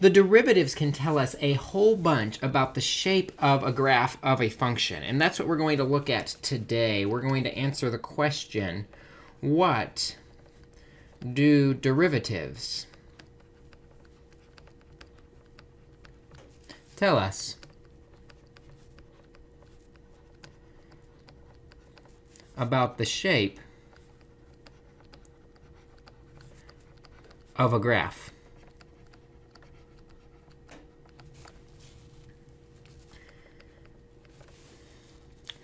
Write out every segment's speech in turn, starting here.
The derivatives can tell us a whole bunch about the shape of a graph of a function. And that's what we're going to look at today. We're going to answer the question, what do derivatives tell us? about the shape of a graph.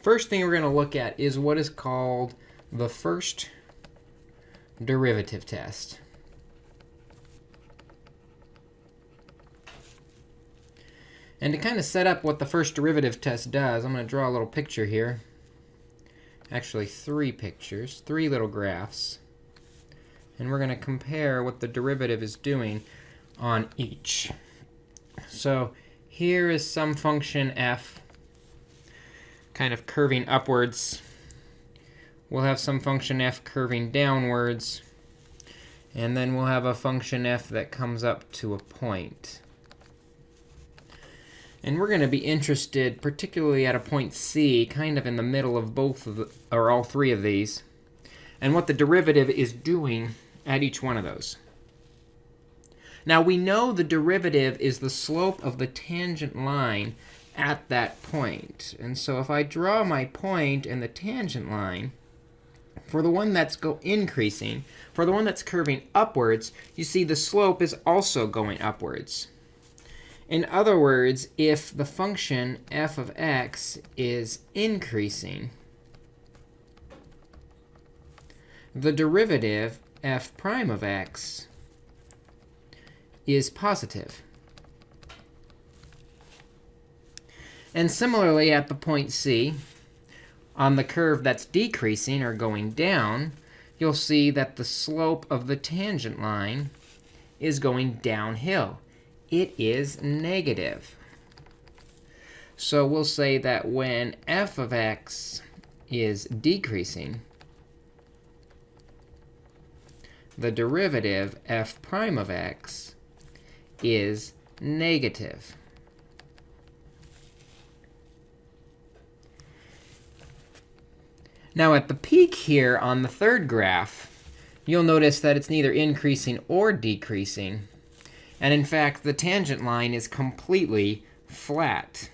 First thing we're going to look at is what is called the first derivative test. And to kind of set up what the first derivative test does, I'm going to draw a little picture here. Actually, three pictures, three little graphs. And we're going to compare what the derivative is doing on each. So here is some function f kind of curving upwards. We'll have some function f curving downwards. And then we'll have a function f that comes up to a point. And we're going to be interested particularly at a point c, kind of in the middle of both of the, or all three of these, and what the derivative is doing at each one of those. Now, we know the derivative is the slope of the tangent line at that point. And so if I draw my point and the tangent line, for the one that's go increasing, for the one that's curving upwards, you see the slope is also going upwards. In other words, if the function f of x is increasing, the derivative f prime of x is positive. And similarly, at the point C, on the curve that's decreasing or going down, you'll see that the slope of the tangent line is going downhill. It is negative. So we'll say that when f of x is decreasing, the derivative f prime of x is negative. Now, at the peak here on the third graph, you'll notice that it's neither increasing or decreasing. And in fact, the tangent line is completely flat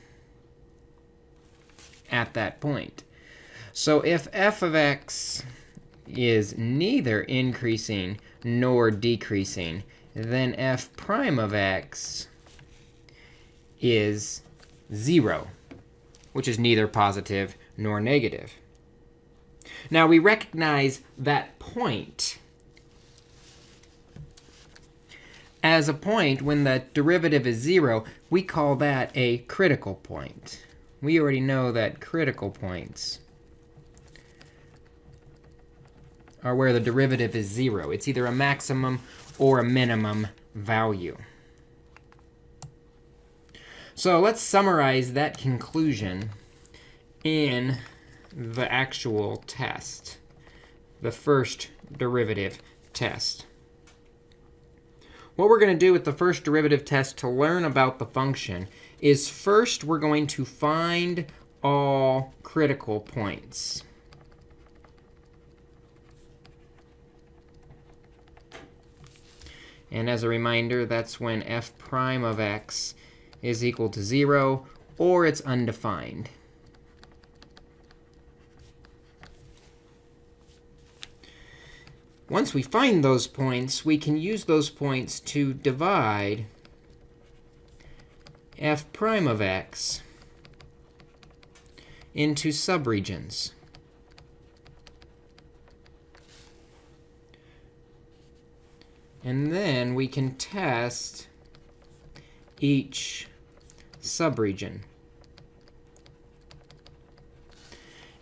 at that point. So if f of x is neither increasing nor decreasing, then f prime of x is 0, which is neither positive nor negative. Now, we recognize that point as a point when the derivative is 0. We call that a critical point. We already know that critical points are where the derivative is 0. It's either a maximum or a minimum value. So let's summarize that conclusion in the actual test, the first derivative test. What we're going to do with the first derivative test to learn about the function is first we're going to find all critical points. And as a reminder, that's when f prime of x is equal to 0, or it's undefined. Once we find those points, we can use those points to divide f prime of x into subregions. And then we can test each subregion.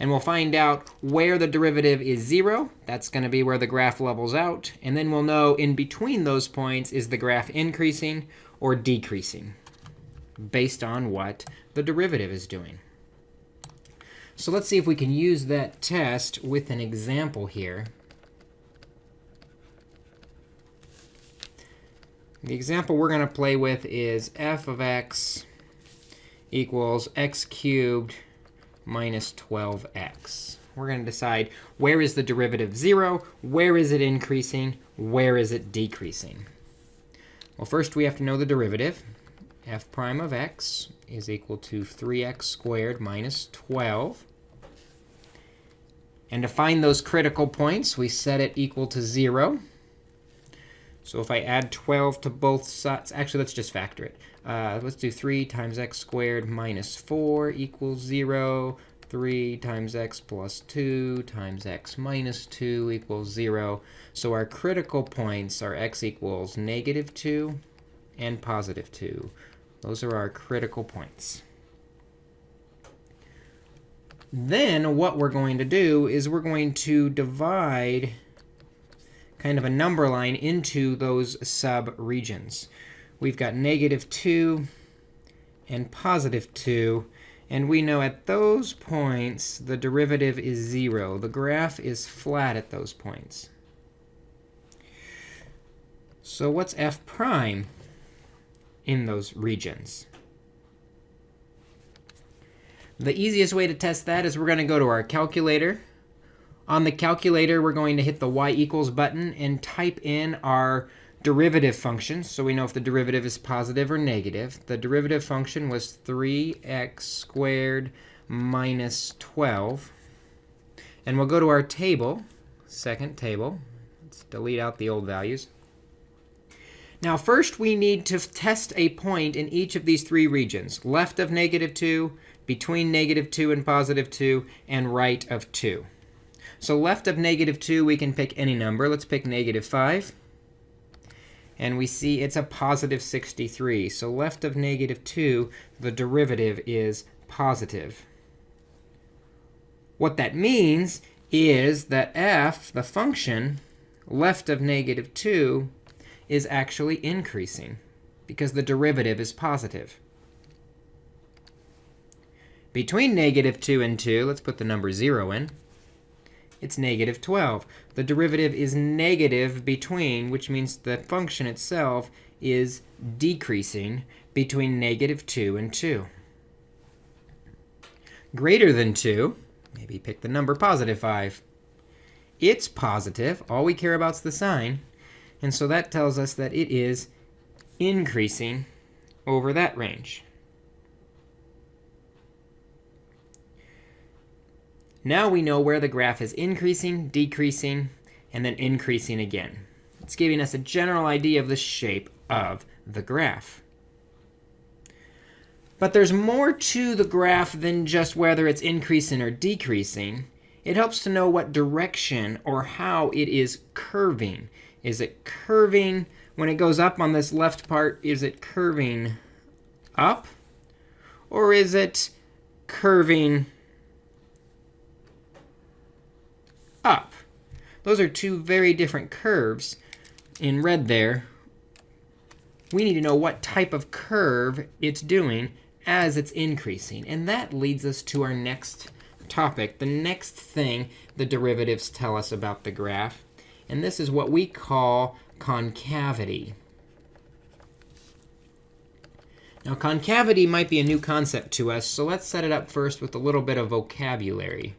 And we'll find out where the derivative is 0. That's going to be where the graph levels out. And then we'll know in between those points, is the graph increasing or decreasing based on what the derivative is doing. So let's see if we can use that test with an example here. The example we're going to play with is f of x equals x cubed minus 12x. We're going to decide where is the derivative 0, where is it increasing, where is it decreasing. Well, first we have to know the derivative. f prime of x is equal to 3x squared minus 12. And to find those critical points, we set it equal to 0. So if I add 12 to both sides, actually, let's just factor it. Uh, let's do 3 times x squared minus 4 equals 0. 3 times x plus 2 times x minus 2 equals 0. So our critical points are x equals negative 2 and positive 2. Those are our critical points. Then what we're going to do is we're going to divide kind of a number line into those sub-regions. We've got negative 2 and positive 2. And we know at those points, the derivative is 0. The graph is flat at those points. So what's f prime in those regions? The easiest way to test that is we're going to go to our calculator. On the calculator, we're going to hit the y equals button and type in our derivative function. So we know if the derivative is positive or negative. The derivative function was 3x squared minus 12. And we'll go to our table, second table. Let's delete out the old values. Now, first, we need to test a point in each of these three regions, left of negative 2, between negative 2 and positive 2, and right of 2. So left of negative 2, we can pick any number. Let's pick negative 5. And we see it's a positive 63. So left of negative 2, the derivative is positive. What that means is that f, the function, left of negative 2, is actually increasing because the derivative is positive. Between negative 2 and 2, let's put the number 0 in. It's negative 12. The derivative is negative between, which means the function itself is decreasing between negative 2 and 2. Greater than 2, maybe pick the number positive 5. It's positive. All we care about is the sign. And so that tells us that it is increasing over that range. Now we know where the graph is increasing, decreasing, and then increasing again. It's giving us a general idea of the shape of the graph. But there's more to the graph than just whether it's increasing or decreasing. It helps to know what direction or how it is curving. Is it curving when it goes up on this left part? Is it curving up? Or is it curving up. Those are two very different curves in red there. We need to know what type of curve it's doing as it's increasing. And that leads us to our next topic, the next thing the derivatives tell us about the graph. And this is what we call concavity. Now, concavity might be a new concept to us, so let's set it up first with a little bit of vocabulary.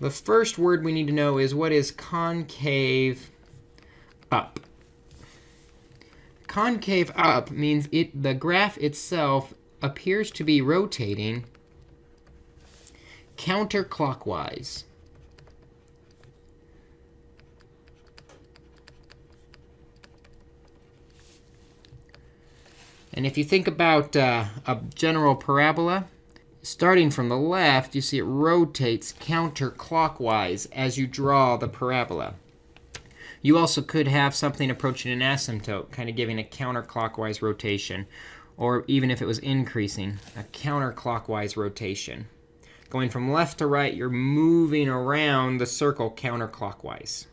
The first word we need to know is what is concave up? Concave up means it the graph itself appears to be rotating counterclockwise. And if you think about uh, a general parabola, starting from the left, you see it rotates counterclockwise as you draw the parabola. You also could have something approaching an asymptote, kind of giving a counterclockwise rotation. Or even if it was increasing, a counterclockwise rotation. Going from left to right, you're moving around the circle counterclockwise.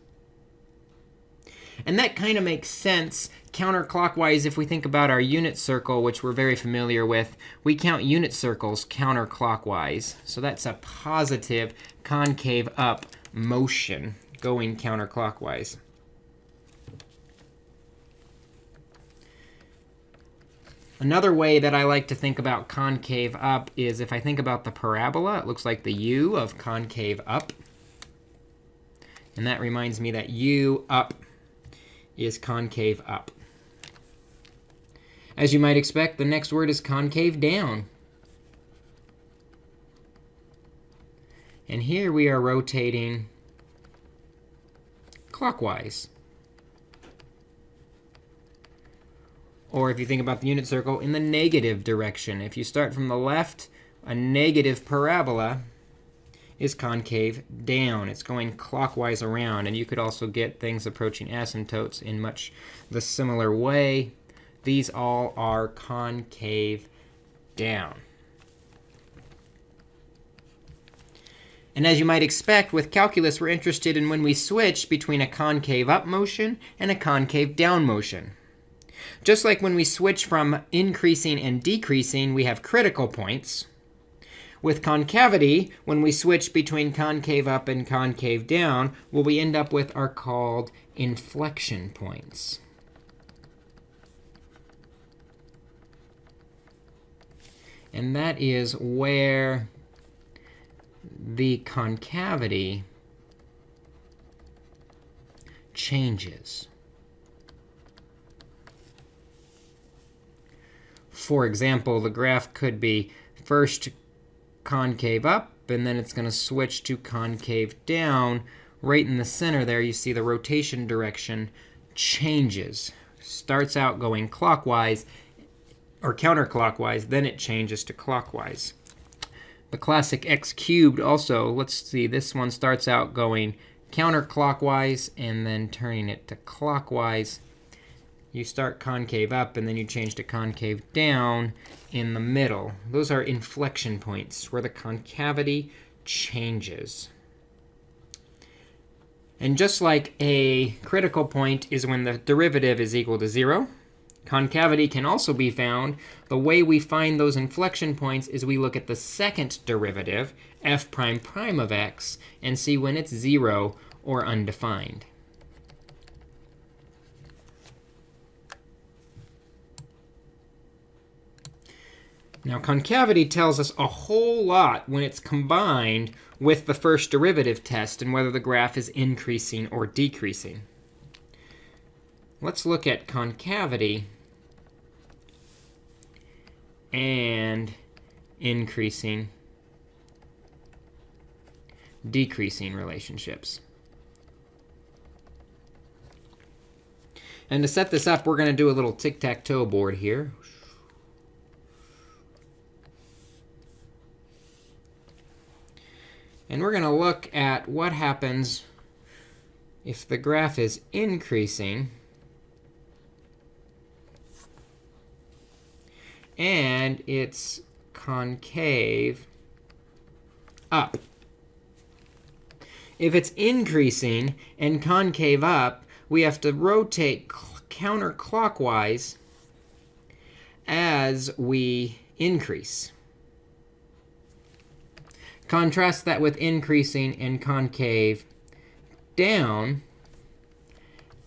And that kind of makes sense counterclockwise if we think about our unit circle, which we're very familiar with. We count unit circles counterclockwise. So that's a positive concave up motion going counterclockwise. Another way that I like to think about concave up is if I think about the parabola, it looks like the u of concave up. And that reminds me that u up is concave up. As you might expect, the next word is concave down. And here we are rotating clockwise. Or if you think about the unit circle, in the negative direction. If you start from the left, a negative parabola is concave down. It's going clockwise around. And you could also get things approaching asymptotes in much the similar way. These all are concave down. And as you might expect, with calculus, we're interested in when we switch between a concave up motion and a concave down motion. Just like when we switch from increasing and decreasing, we have critical points. With concavity, when we switch between concave up and concave down, what we end up with are called inflection points. And that is where the concavity changes. For example, the graph could be first concave up, and then it's going to switch to concave down. Right in the center there, you see the rotation direction changes. Starts out going clockwise or counterclockwise, then it changes to clockwise. The classic x cubed also, let's see, this one starts out going counterclockwise and then turning it to clockwise. You start concave up, and then you change to concave down in the middle. Those are inflection points where the concavity changes. And just like a critical point is when the derivative is equal to 0, Concavity can also be found. The way we find those inflection points is we look at the second derivative, f prime prime of x, and see when it's 0 or undefined. Now, concavity tells us a whole lot when it's combined with the first derivative test and whether the graph is increasing or decreasing. Let's look at concavity and increasing, decreasing relationships. And to set this up, we're going to do a little tic-tac-toe board here. And we're going to look at what happens if the graph is increasing and it's concave up. If it's increasing and concave up, we have to rotate counterclockwise as we increase. Contrast that with increasing and concave down.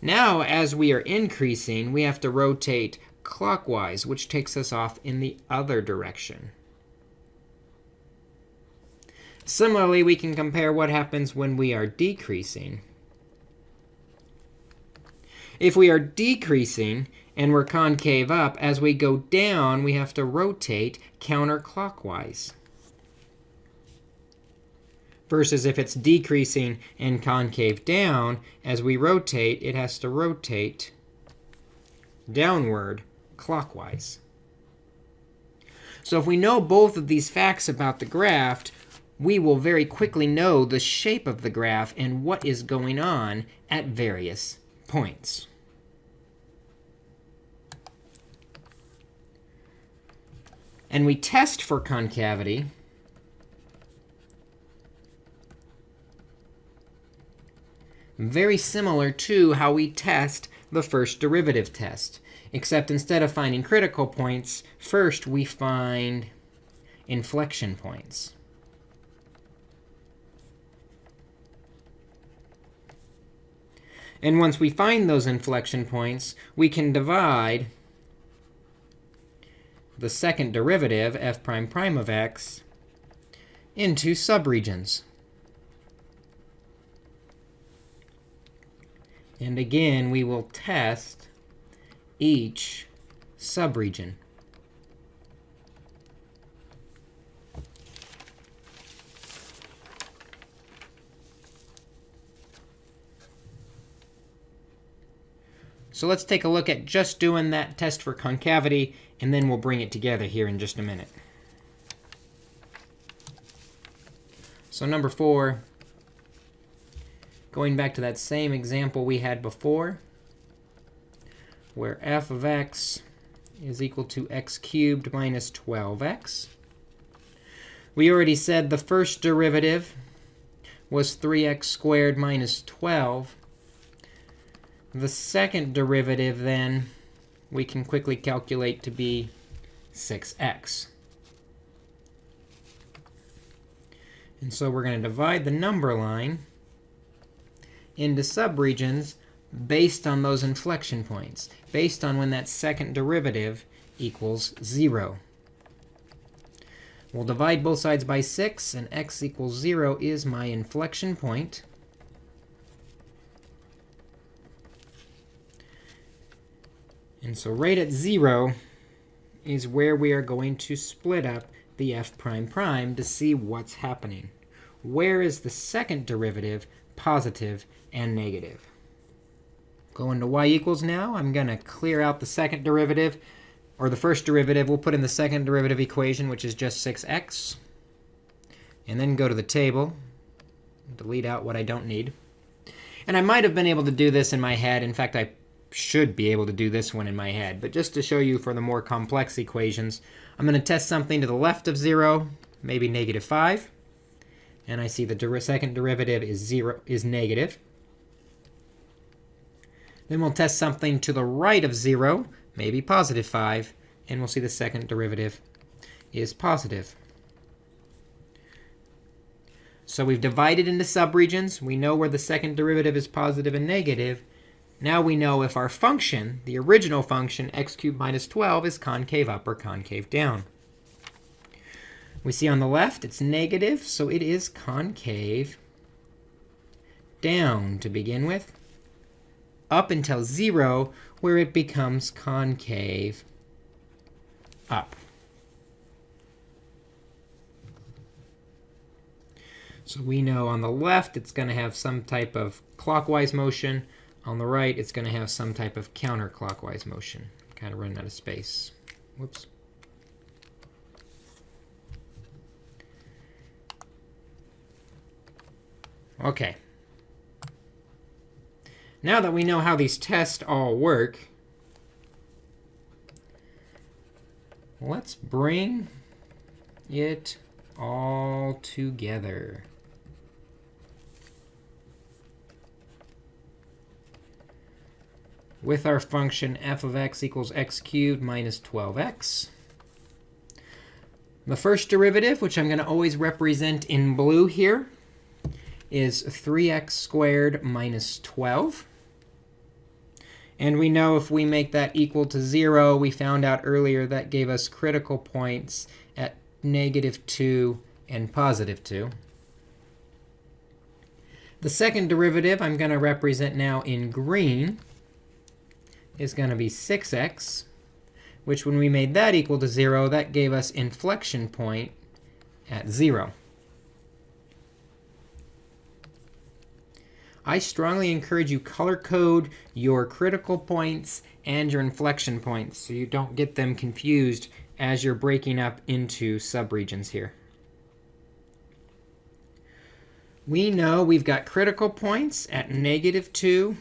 Now, as we are increasing, we have to rotate clockwise, which takes us off in the other direction. Similarly, we can compare what happens when we are decreasing. If we are decreasing and we're concave up, as we go down, we have to rotate counterclockwise. Versus if it's decreasing and concave down, as we rotate, it has to rotate downward clockwise. So if we know both of these facts about the graph, we will very quickly know the shape of the graph and what is going on at various points. And we test for concavity very similar to how we test the first derivative test except instead of finding critical points, first we find inflection points. And once we find those inflection points, we can divide the second derivative, f prime prime of x, into subregions. And again, we will test each subregion. So let's take a look at just doing that test for concavity, and then we'll bring it together here in just a minute. So number four, going back to that same example we had before, where f of x is equal to x cubed minus 12x. We already said the first derivative was 3x squared minus 12. The second derivative, then, we can quickly calculate to be 6x. And so we're going to divide the number line into subregions based on those inflection points, based on when that second derivative equals 0. We'll divide both sides by 6, and x equals 0 is my inflection point. And so right at 0 is where we are going to split up the f prime prime to see what's happening. Where is the second derivative positive and negative? Going to y equals now, I'm going to clear out the second derivative, or the first derivative. We'll put in the second derivative equation, which is just 6x. And then go to the table, delete out what I don't need. And I might have been able to do this in my head. In fact, I should be able to do this one in my head. But just to show you for the more complex equations, I'm going to test something to the left of 0, maybe negative 5. And I see the der second derivative is, zero, is negative. Then we'll test something to the right of 0, maybe positive 5. And we'll see the second derivative is positive. So we've divided into subregions. We know where the second derivative is positive and negative. Now we know if our function, the original function, x cubed minus 12, is concave up or concave down. We see on the left it's negative, so it is concave down to begin with, up until 0, where it becomes concave up. So we know on the left it's going to have some type of clockwise motion. On the right, it's going to have some type of counterclockwise motion. Kind of running out of space. Whoops. OK. Now that we know how these tests all work, let's bring it all together. with our function f of x equals x cubed minus 12x. The first derivative, which I'm going to always represent in blue here, is 3x squared minus 12. And we know if we make that equal to 0, we found out earlier that gave us critical points at negative 2 and positive 2. The second derivative I'm going to represent now in green is going to be 6x, which when we made that equal to 0, that gave us inflection point at 0. I strongly encourage you color code your critical points and your inflection points so you don't get them confused as you're breaking up into subregions here. We know we've got critical points at negative 2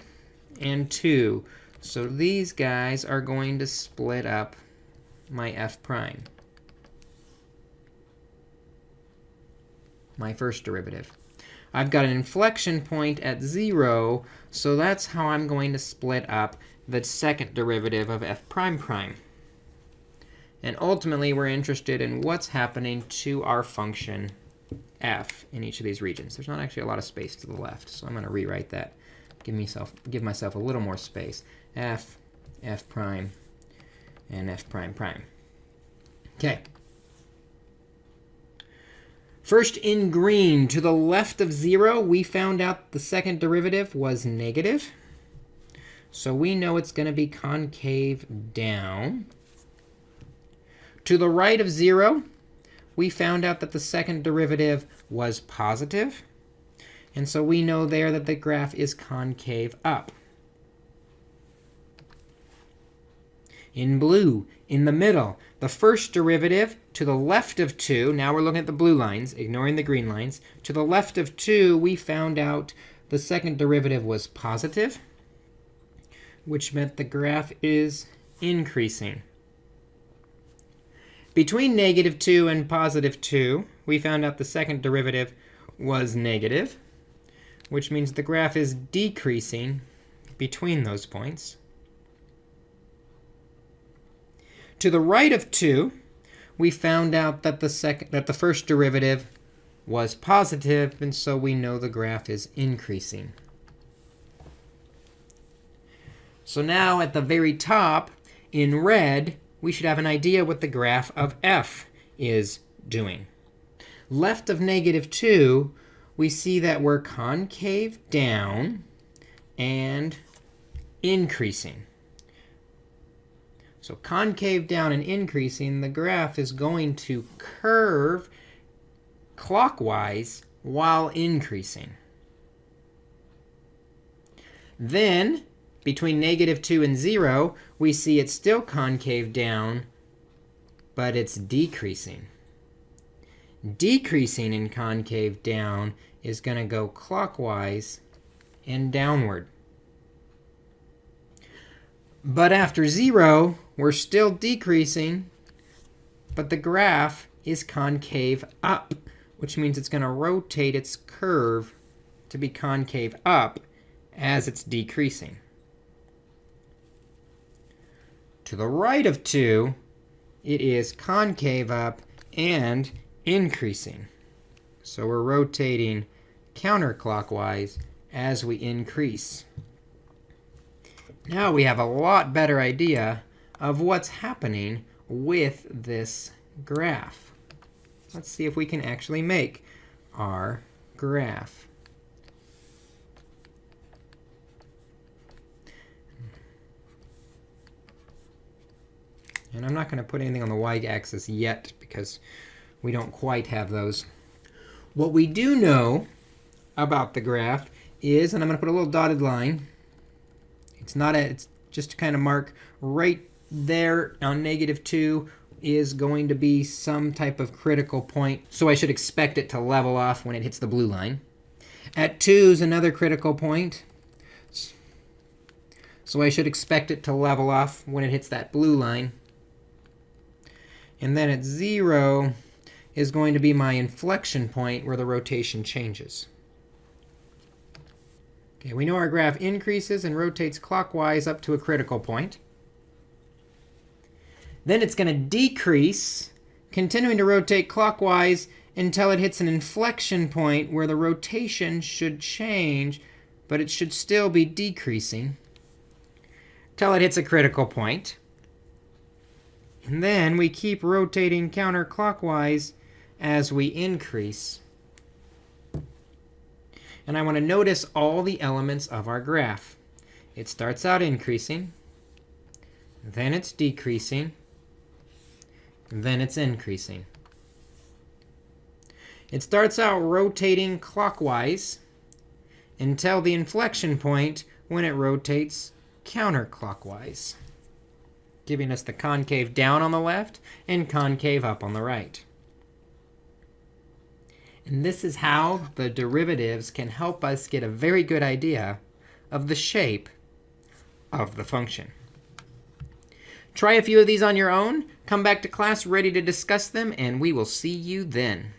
and 2. So these guys are going to split up my f prime, my first derivative. I've got an inflection point at 0, so that's how I'm going to split up the second derivative of f prime prime. And ultimately, we're interested in what's happening to our function f in each of these regions. There's not actually a lot of space to the left, so I'm going to rewrite that, give myself, give myself a little more space f, f prime, and f prime prime. OK. First, in green, to the left of 0, we found out the second derivative was negative. So we know it's going to be concave down. To the right of 0, we found out that the second derivative was positive. And so we know there that the graph is concave up. In blue, in the middle, the first derivative to the left of 2, now we're looking at the blue lines, ignoring the green lines. To the left of 2, we found out the second derivative was positive, which meant the graph is increasing. Between negative 2 and positive 2, we found out the second derivative was negative, which means the graph is decreasing between those points. To the right of 2, we found out that the second that the first derivative was positive, and so we know the graph is increasing. So now at the very top, in red, we should have an idea what the graph of f is doing. Left of negative 2, we see that we're concave down and increasing. So concave down and increasing, the graph is going to curve clockwise while increasing. Then between negative 2 and 0, we see it's still concave down, but it's decreasing. Decreasing in concave down is going to go clockwise and downward. But after 0, we're still decreasing, but the graph is concave up, which means it's going to rotate its curve to be concave up as it's decreasing. To the right of 2, it is concave up and increasing. So we're rotating counterclockwise as we increase. Now we have a lot better idea of what's happening with this graph. Let's see if we can actually make our graph. And I'm not going to put anything on the y-axis yet because we don't quite have those. What we do know about the graph is, and I'm going to put a little dotted line. It's not a, it's just to kind of mark right there on negative 2 is going to be some type of critical point. So I should expect it to level off when it hits the blue line. At 2 is another critical point. So I should expect it to level off when it hits that blue line. And then at 0 is going to be my inflection point where the rotation changes. Okay, we know our graph increases and rotates clockwise up to a critical point. Then it's going to decrease, continuing to rotate clockwise until it hits an inflection point where the rotation should change, but it should still be decreasing until it hits a critical point. And then we keep rotating counterclockwise as we increase. And I want to notice all the elements of our graph. It starts out increasing. Then it's decreasing then it's increasing. It starts out rotating clockwise until the inflection point when it rotates counterclockwise, giving us the concave down on the left and concave up on the right. And this is how the derivatives can help us get a very good idea of the shape of the function. Try a few of these on your own. Come back to class ready to discuss them, and we will see you then.